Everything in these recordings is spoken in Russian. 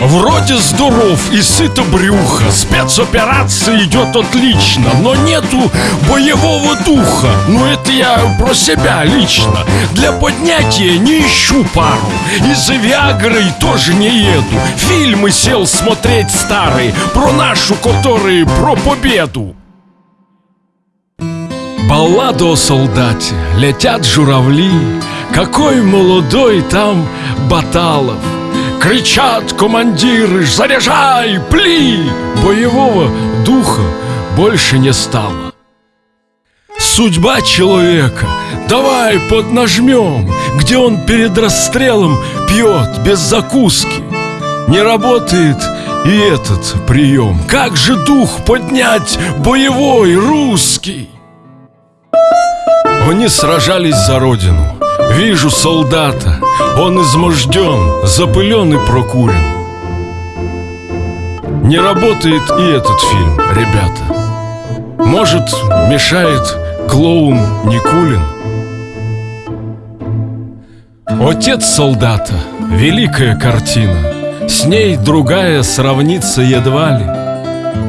Вроде здоров и сыто брюха Спецоперация идет отлично Но нету боевого духа. Ну это я про себя лично. Для поднятия не ищу пару. И за Виагрой тоже не еду. Фильмы сел смотреть старые. Про нашу, которые про победу. Баллада о солдате Летят журавли. Какой молодой там Баталов Кричат командиры Заряжай, пли! Боевого духа больше не стало. Судьба человека. Давай поднажмем Где он перед расстрелом Пьет без закуски. Не работает и этот прием. Как же дух поднять Боевой, русский? Они сражались за родину Вижу солдата, он изможден, запылен и прокурен. Не работает и этот фильм, ребята. Может, мешает клоун Никулин? Отец солдата, великая картина. С ней другая сравнится едва ли.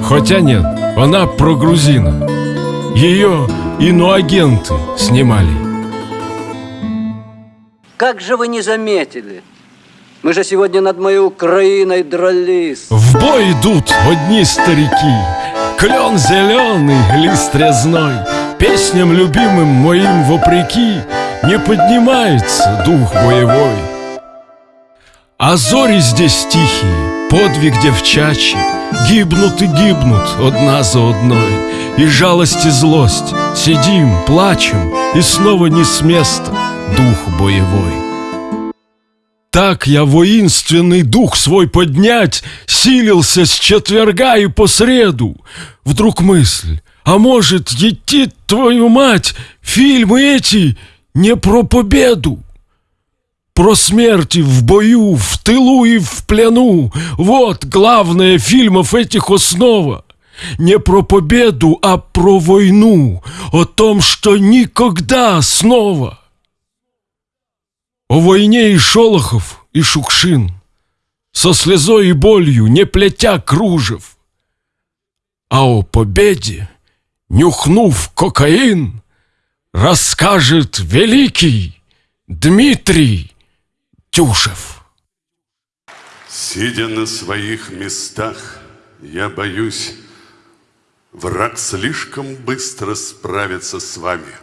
Хотя нет, она про грузина Ее иноагенты снимали как же вы не заметили? Мы же сегодня над моей Украиной дрались. В бой идут одни старики. Клен зеленый, лист резной. Песням любимым моим вопреки Не поднимается дух боевой. А зори здесь тихие, подвиг девчачий, Гибнут и гибнут одна за одной И жалость и злость, сидим, плачем И снова не с места дух боевой. Так я воинственный дух свой поднять Силился с четверга и по среду. Вдруг мысль, а может, идти твою мать, Фильмы эти не про победу, Про смерти в бою, в тылу и в плену. Вот главное фильмов этих основа. Не про победу, а про войну, О том, что никогда снова о войне и Шолохов, и Шукшин, Со слезой и болью, не плетя кружев. А о победе, нюхнув кокаин, Расскажет великий Дмитрий Тюшев. Сидя на своих местах, я боюсь, Враг слишком быстро справится с вами.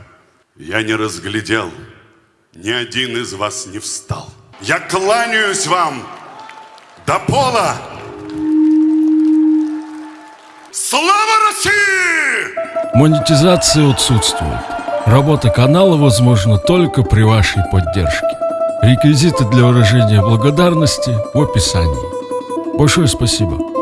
Я не разглядел — ни один из вас не встал. Я кланяюсь вам до пола. Слава России! Монетизация отсутствует. Работа канала возможна только при вашей поддержке. Реквизиты для выражения благодарности в описании. Большое спасибо.